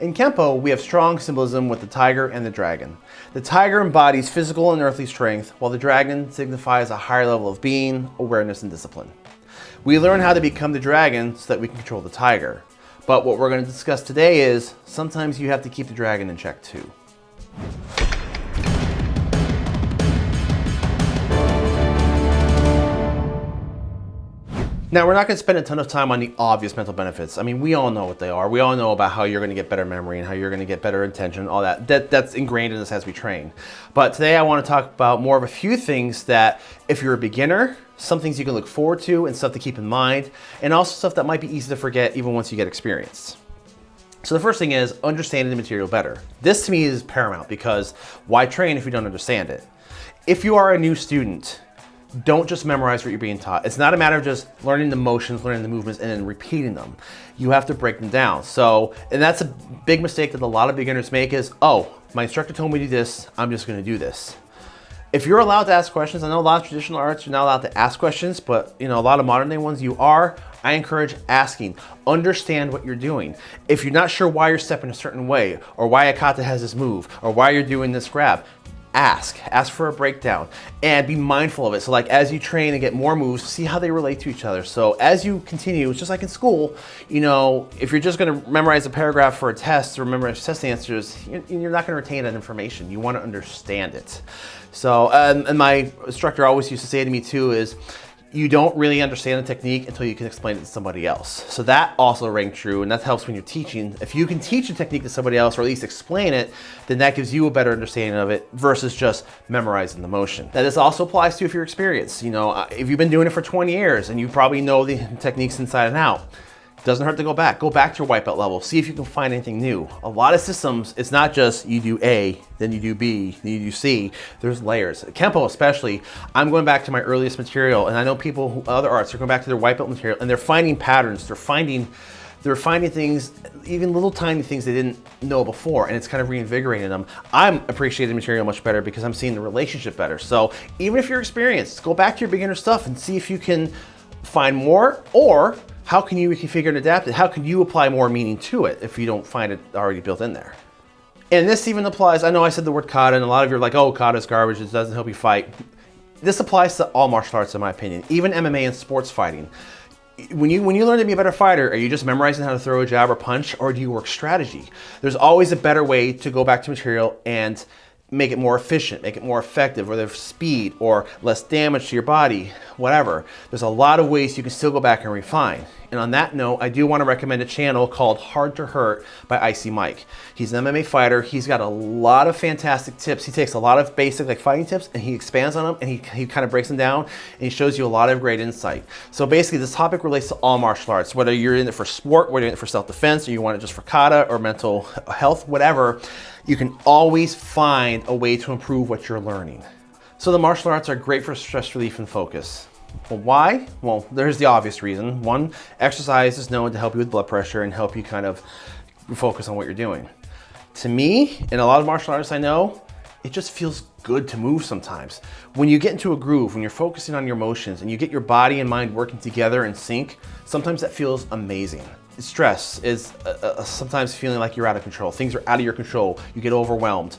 In Kempo, we have strong symbolism with the tiger and the dragon. The tiger embodies physical and earthly strength, while the dragon signifies a higher level of being, awareness, and discipline. We learn how to become the dragon so that we can control the tiger. But what we're going to discuss today is sometimes you have to keep the dragon in check too. Now, we're not going to spend a ton of time on the obvious mental benefits. I mean, we all know what they are. We all know about how you're going to get better memory and how you're going to get better attention, all that. that. That's ingrained in us as we train. But today I want to talk about more of a few things that if you're a beginner, some things you can look forward to and stuff to keep in mind, and also stuff that might be easy to forget even once you get experience. So the first thing is understanding the material better. This to me is paramount because why train if you don't understand it? If you are a new student, don't just memorize what you're being taught. It's not a matter of just learning the motions, learning the movements, and then repeating them. You have to break them down. So, and that's a big mistake that a lot of beginners make is, oh, my instructor told me to do this, I'm just gonna do this. If you're allowed to ask questions, I know a lot of traditional arts you're not allowed to ask questions, but you know, a lot of modern day ones you are, I encourage asking. Understand what you're doing. If you're not sure why you're stepping a certain way, or why a kata has this move, or why you're doing this grab, ask, ask for a breakdown and be mindful of it. So like as you train and get more moves, see how they relate to each other. So as you continue, it's just like in school, you know, if you're just gonna memorize a paragraph for a test or memorize test answers, you're not gonna retain that information. You wanna understand it. So, um, and my instructor always used to say to me too is, you don't really understand the technique until you can explain it to somebody else. So that also rang true and that helps when you're teaching. If you can teach a technique to somebody else or at least explain it, then that gives you a better understanding of it versus just memorizing the motion. Now this also applies to if you're experienced. You know, uh, if you've been doing it for 20 years and you probably know the techniques inside and out, doesn't hurt to go back. Go back to your white belt level. See if you can find anything new. A lot of systems, it's not just you do A, then you do B, then you do C. There's layers. Kempo especially, I'm going back to my earliest material and I know people, who, other arts, are going back to their white belt material and they're finding patterns. They're finding they're finding things, even little tiny things they didn't know before, and it's kind of reinvigorating them. I'm appreciating the material much better because I'm seeing the relationship better. So even if you're experienced, go back to your beginner stuff and see if you can find more or how can you reconfigure and adapt it? How can you apply more meaning to it if you don't find it already built in there? And this even applies, I know I said the word kata and a lot of you are like, oh, kata is garbage, it doesn't help you fight. This applies to all martial arts in my opinion, even MMA and sports fighting. When you, when you learn to be a better fighter, are you just memorizing how to throw a jab or punch, or do you work strategy? There's always a better way to go back to material and make it more efficient, make it more effective, or there's speed or less damage to your body, whatever. There's a lot of ways you can still go back and refine. And on that note, I do want to recommend a channel called Hard to Hurt by Icy Mike. He's an MMA fighter. He's got a lot of fantastic tips. He takes a lot of basic like fighting tips and he expands on them and he, he kind of breaks them down and he shows you a lot of great insight. So basically this topic relates to all martial arts, whether you're in it for sport, whether you're in it for self-defense, or you want it just for kata or mental health, whatever, you can always find a way to improve what you're learning. So the martial arts are great for stress relief and focus. Well, why? Well, there's the obvious reason. One, exercise is known to help you with blood pressure and help you kind of focus on what you're doing. To me, and a lot of martial artists I know, it just feels good to move sometimes. When you get into a groove, when you're focusing on your motions and you get your body and mind working together in sync, sometimes that feels amazing. Stress is uh, uh, sometimes feeling like you're out of control. Things are out of your control. You get overwhelmed.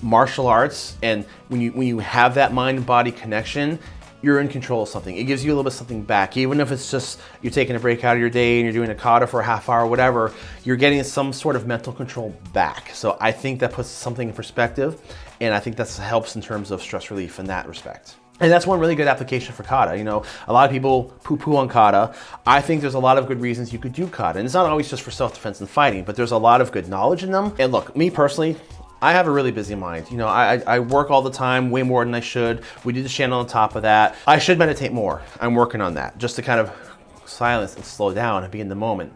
Martial arts, and when you, when you have that mind body connection, you're in control of something. It gives you a little bit of something back. Even if it's just you're taking a break out of your day and you're doing a kata for a half hour, whatever, you're getting some sort of mental control back. So I think that puts something in perspective and I think that helps in terms of stress relief in that respect. And that's one really good application for kata. You know, a lot of people poo-poo on kata. I think there's a lot of good reasons you could do kata. And it's not always just for self-defense and fighting, but there's a lot of good knowledge in them. And look, me personally, I have a really busy mind. You know, I, I work all the time, way more than I should. We do the channel on top of that. I should meditate more. I'm working on that just to kind of silence and slow down and be in the moment.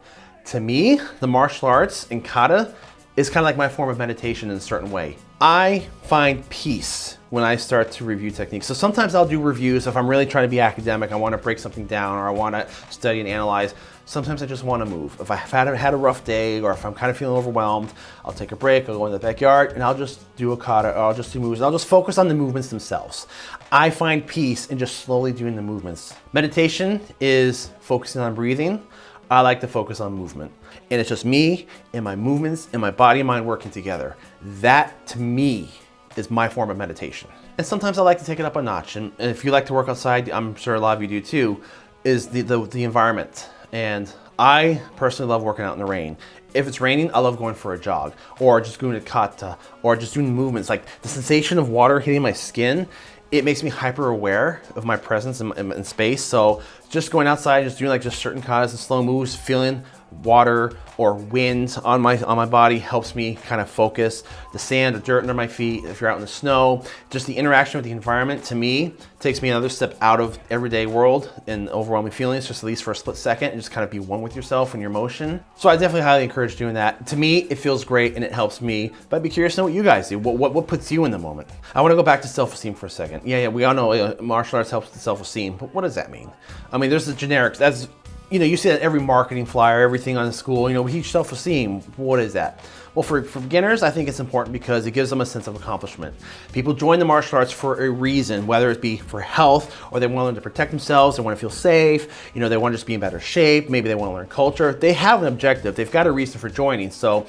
To me, the martial arts and kata is kind of like my form of meditation in a certain way. I find peace when I start to review techniques. So sometimes I'll do reviews if I'm really trying to be academic, I want to break something down or I want to study and analyze. Sometimes I just want to move. If I've had, had a rough day or if I'm kind of feeling overwhelmed, I'll take a break, I'll go in the backyard and I'll just do a kata or I'll just do moves. and I'll just focus on the movements themselves. I find peace in just slowly doing the movements. Meditation is focusing on breathing I like to focus on movement. And it's just me and my movements and my body and mind working together. That to me is my form of meditation. And sometimes I like to take it up a notch. And if you like to work outside, I'm sure a lot of you do too, is the, the, the environment. And I personally love working out in the rain. If it's raining, I love going for a jog or just doing a kata or just doing movements. Like the sensation of water hitting my skin, it makes me hyper aware of my presence in, in, in space. So just going outside, just doing like just certain katas and slow moves, feeling water or wind on my on my body helps me kind of focus. The sand, the dirt under my feet, if you're out in the snow, just the interaction with the environment to me takes me another step out of everyday world and overwhelming feelings, just at least for a split second, and just kind of be one with yourself and your motion. So I definitely highly encourage doing that. To me, it feels great and it helps me, but I'd be curious to know what you guys do. What, what, what puts you in the moment? I wanna go back to self-esteem for a second. Yeah, yeah, we all know uh, martial arts helps with self-esteem, but what does that mean? I mean, there's the generics. That's you know, you see that every marketing flyer, everything on the school, you know, we teach self-esteem. What is that? Well, for, for beginners, I think it's important because it gives them a sense of accomplishment. People join the martial arts for a reason, whether it be for health or they want to learn to protect themselves, they want to feel safe, you know, they want to just be in better shape, maybe they want to learn culture. They have an objective, they've got a reason for joining. So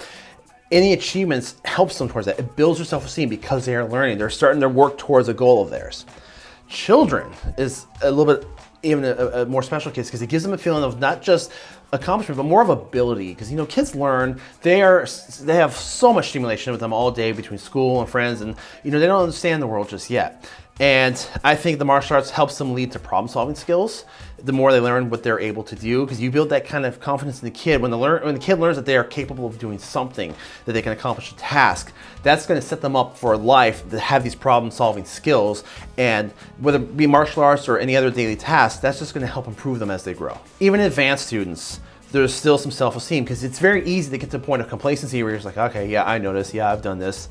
any achievements helps them towards that. It builds their self-esteem because they are learning. They're starting to work towards a goal of theirs. Children is a little bit even a, a more special case because it gives them a feeling of not just accomplishment, but more of ability. Because you know, kids learn; they are they have so much stimulation with them all day between school and friends, and you know they don't understand the world just yet. And I think the martial arts helps them lead to problem solving skills. The more they learn what they're able to do, because you build that kind of confidence in the kid. When the, learn, when the kid learns that they are capable of doing something, that they can accomplish a task, that's gonna set them up for life to have these problem solving skills. And whether it be martial arts or any other daily task, that's just gonna help improve them as they grow. Even advanced students, there's still some self-esteem because it's very easy to get to a point of complacency where you're just like, okay, yeah, I this, yeah, I've done this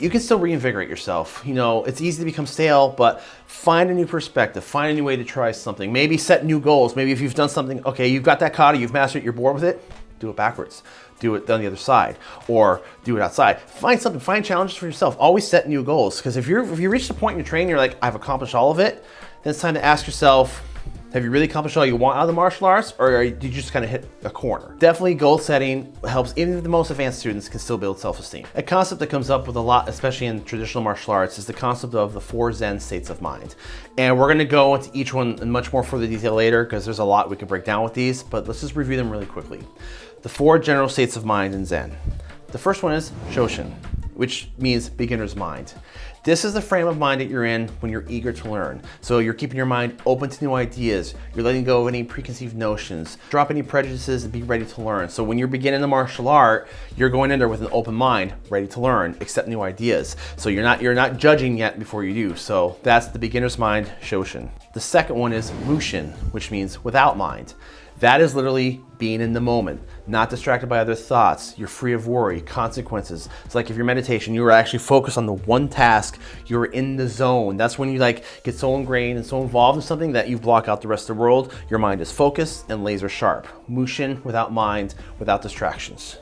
you can still reinvigorate yourself. You know, it's easy to become stale, but find a new perspective, find a new way to try something. Maybe set new goals. Maybe if you've done something, okay, you've got that kata, you've mastered it, you're bored with it, do it backwards. Do it on the other side or do it outside. Find something, find challenges for yourself. Always set new goals. Because if you're if you reach the point in your training, you're like, I've accomplished all of it, then it's time to ask yourself, have you really accomplished all you want out of the martial arts or did you just kind of hit a corner? Definitely goal setting helps even the most advanced students can still build self-esteem. A concept that comes up with a lot, especially in traditional martial arts, is the concept of the four Zen states of mind. And we're gonna go into each one in much more further detail later because there's a lot we can break down with these, but let's just review them really quickly. The four general states of mind in Zen. The first one is Shoshin, which means beginner's mind. This is the frame of mind that you're in when you're eager to learn. So you're keeping your mind open to new ideas. You're letting go of any preconceived notions. Drop any prejudices and be ready to learn. So when you're beginning the martial art, you're going in there with an open mind, ready to learn, accept new ideas. So you're not, you're not judging yet before you do. So that's the beginner's mind, Shoshin. The second one is Mushin, which means without mind. That is literally being in the moment, not distracted by other thoughts. You're free of worry, consequences. It's like if you're meditation, you are actually focused on the one task, you're in the zone. That's when you like get so ingrained and so involved in something that you block out the rest of the world. Your mind is focused and laser sharp. Mushin without mind, without distractions.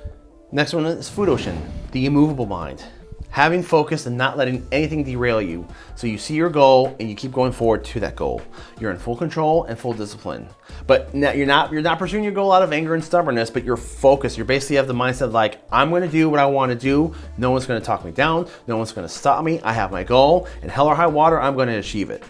Next one is Fudoshin, the immovable mind having focus and not letting anything derail you. So you see your goal and you keep going forward to that goal. You're in full control and full discipline. But you're not you're not pursuing your goal out of anger and stubbornness, but you're focused. You basically have the mindset like, I'm gonna do what I wanna do. No one's gonna talk me down. No one's gonna stop me. I have my goal and hell or high water, I'm gonna achieve it.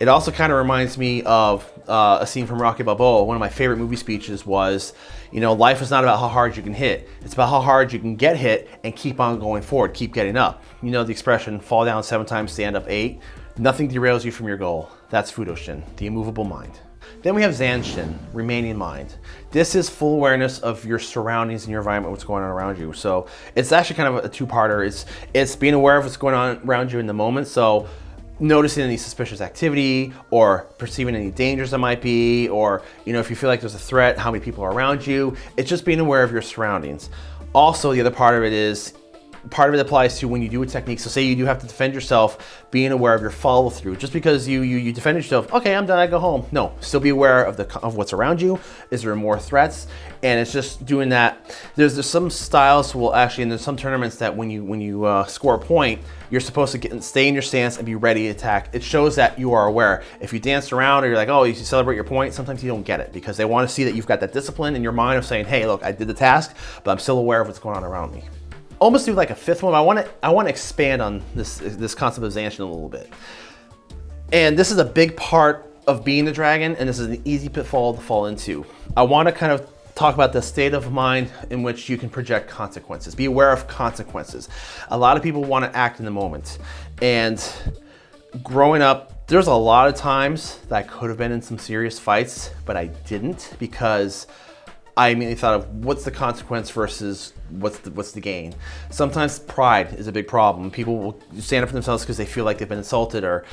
It also kind of reminds me of uh, a scene from Rocky Balboa. One of my favorite movie speeches was, you know, life is not about how hard you can hit. It's about how hard you can get hit and keep on going forward, keep getting up. You know the expression, fall down seven times, stand up eight. Nothing derails you from your goal. That's Fudoshin, the immovable mind. Then we have Zanshin, remaining mind. This is full awareness of your surroundings and your environment, what's going on around you. So it's actually kind of a two-parter. It's, it's being aware of what's going on around you in the moment. So noticing any suspicious activity or perceiving any dangers that might be, or you know, if you feel like there's a threat, how many people are around you. It's just being aware of your surroundings. Also, the other part of it is part of it applies to when you do a technique. So say you do have to defend yourself, being aware of your follow through. Just because you, you, you defend yourself, okay, I'm done, I go home. No, still be aware of the of what's around you. Is there more threats? And it's just doing that. There's, there's some styles will actually, and there's some tournaments that when you when you uh, score a point, you're supposed to get stay in your stance and be ready to attack. It shows that you are aware. If you dance around or you're like, oh, you celebrate your point, sometimes you don't get it because they want to see that you've got that discipline in your mind of saying, hey, look, I did the task, but I'm still aware of what's going on around me almost do like a fifth one. I want to I want to expand on this this concept of Zanshin a little bit. And this is a big part of being the dragon, and this is an easy pitfall to fall into. I want to kind of talk about the state of mind in which you can project consequences. Be aware of consequences. A lot of people want to act in the moment. And growing up, there's a lot of times that I could have been in some serious fights, but I didn't because I immediately thought of what's the consequence versus what's the, what's the gain. Sometimes pride is a big problem. People will stand up for themselves because they feel like they've been insulted or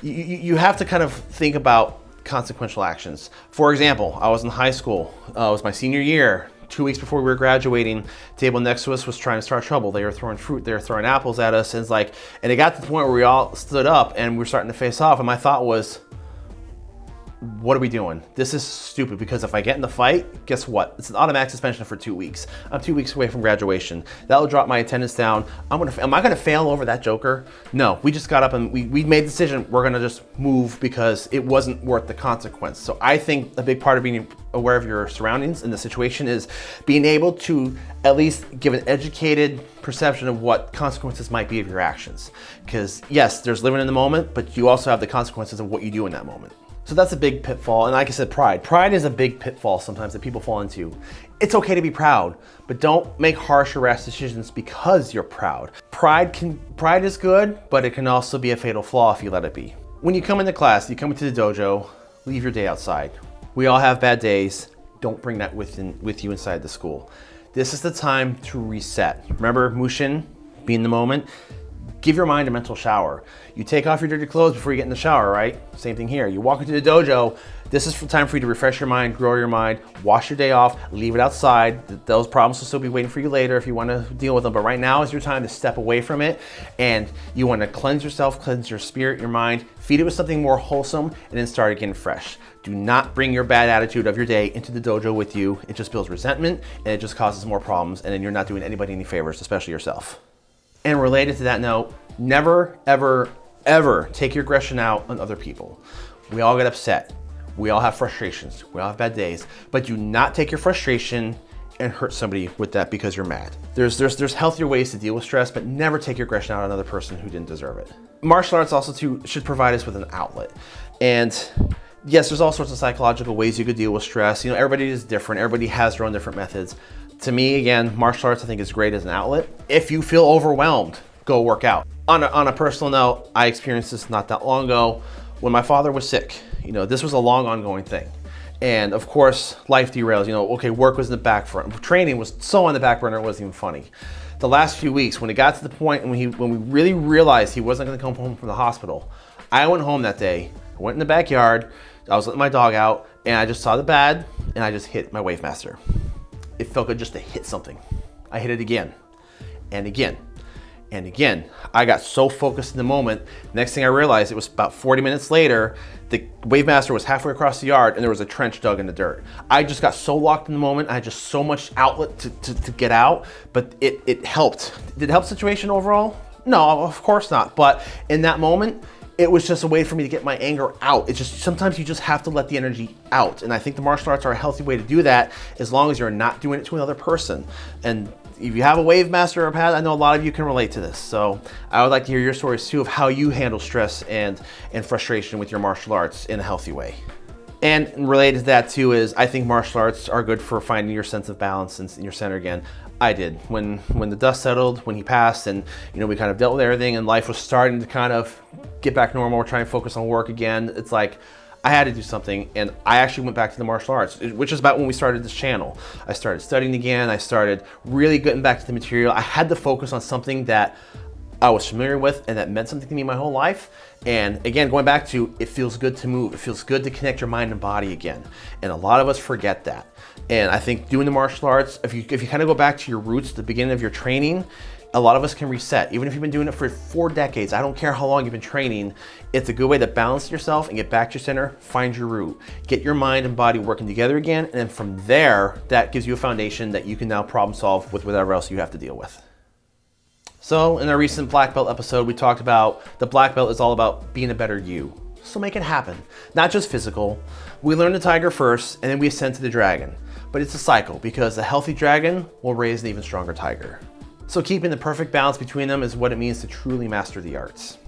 you, you have to kind of think about consequential actions. For example, I was in high school, uh, it was my senior year, two weeks before we were graduating, table next to us was trying to start trouble. They were throwing fruit, they were throwing apples at us, and it's like, and it got to the point where we all stood up and we were starting to face off, and my thought was, what are we doing? This is stupid because if I get in the fight, guess what? It's an automatic suspension for two weeks. I'm two weeks away from graduation. That'll drop my attendance down. I'm gonna, am I gonna fail over that joker? No, we just got up and we, we made the decision we're gonna just move because it wasn't worth the consequence. So I think a big part of being aware of your surroundings and the situation is being able to at least give an educated perception of what consequences might be of your actions. Because yes, there's living in the moment, but you also have the consequences of what you do in that moment. So that's a big pitfall. And like I said, pride. Pride is a big pitfall sometimes that people fall into. It's okay to be proud, but don't make harsh or rash decisions because you're proud. Pride can pride is good, but it can also be a fatal flaw if you let it be. When you come into class, you come into the dojo, leave your day outside. We all have bad days. Don't bring that with, in, with you inside the school. This is the time to reset. Remember Mushin, be in the moment give your mind a mental shower. You take off your dirty clothes before you get in the shower, right? Same thing here. You walk into the dojo, this is time for you to refresh your mind, grow your mind, wash your day off, leave it outside. Those problems will still be waiting for you later if you want to deal with them. But right now is your time to step away from it and you want to cleanse yourself, cleanse your spirit, your mind, feed it with something more wholesome, and then start again fresh. Do not bring your bad attitude of your day into the dojo with you. It just builds resentment and it just causes more problems and then you're not doing anybody any favors, especially yourself. And related to that note, never, ever, ever take your aggression out on other people. We all get upset. We all have frustrations. We all have bad days. But do not take your frustration and hurt somebody with that because you're mad. There's, there's, there's healthier ways to deal with stress, but never take your aggression out on another person who didn't deserve it. Martial arts also too should provide us with an outlet. And yes, there's all sorts of psychological ways you could deal with stress. You know, everybody is different. Everybody has their own different methods to me, again, martial arts I think is great as an outlet. If you feel overwhelmed, go work out. On a, on a personal note, I experienced this not that long ago when my father was sick. You know, this was a long ongoing thing. And of course, life derails. You know, okay, work was in the back front. Training was so on the back burner, it wasn't even funny. The last few weeks, when it got to the point when, he, when we really realized he wasn't gonna come home from the hospital, I went home that day, I went in the backyard, I was letting my dog out, and I just saw the bad, and I just hit my Wave Master it felt good just to hit something. I hit it again and again and again. I got so focused in the moment. Next thing I realized, it was about 40 minutes later, the Wave Master was halfway across the yard and there was a trench dug in the dirt. I just got so locked in the moment. I had just so much outlet to, to, to get out, but it, it helped. Did it help situation overall? No, of course not. But in that moment, it was just a way for me to get my anger out. It's just sometimes you just have to let the energy out. And I think the martial arts are a healthy way to do that as long as you're not doing it to another person. And if you have a wave master or a pad, I know a lot of you can relate to this. So I would like to hear your stories too of how you handle stress and, and frustration with your martial arts in a healthy way. And related to that too is I think martial arts are good for finding your sense of balance and your center again. I did. When when the dust settled, when he passed, and you know we kind of dealt with everything, and life was starting to kind of get back normal. We're trying to focus on work again. It's like I had to do something, and I actually went back to the martial arts, which is about when we started this channel. I started studying again. I started really getting back to the material. I had to focus on something that I was familiar with and that meant something to me my whole life. And again, going back to it feels good to move. It feels good to connect your mind and body again. And a lot of us forget that. And I think doing the martial arts, if you, if you kind of go back to your roots, the beginning of your training, a lot of us can reset. Even if you've been doing it for four decades, I don't care how long you've been training, it's a good way to balance yourself and get back to your center, find your root, get your mind and body working together again. And then from there, that gives you a foundation that you can now problem solve with whatever else you have to deal with. So in our recent black belt episode, we talked about the black belt is all about being a better you. So make it happen. Not just physical. We learn the tiger first and then we ascend to the dragon. But it's a cycle because a healthy dragon will raise an even stronger tiger. So keeping the perfect balance between them is what it means to truly master the arts.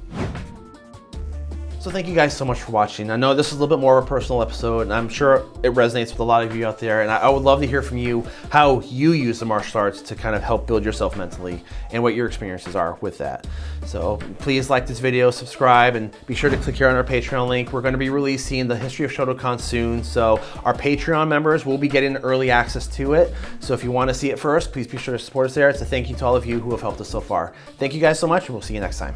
So thank you guys so much for watching. I know this is a little bit more of a personal episode and I'm sure it resonates with a lot of you out there and I would love to hear from you how you use the martial arts to kind of help build yourself mentally and what your experiences are with that. So please like this video, subscribe, and be sure to click here on our Patreon link. We're gonna be releasing the history of Shotokan soon. So our Patreon members will be getting early access to it. So if you wanna see it first, please be sure to support us there. It's a thank you to all of you who have helped us so far. Thank you guys so much and we'll see you next time.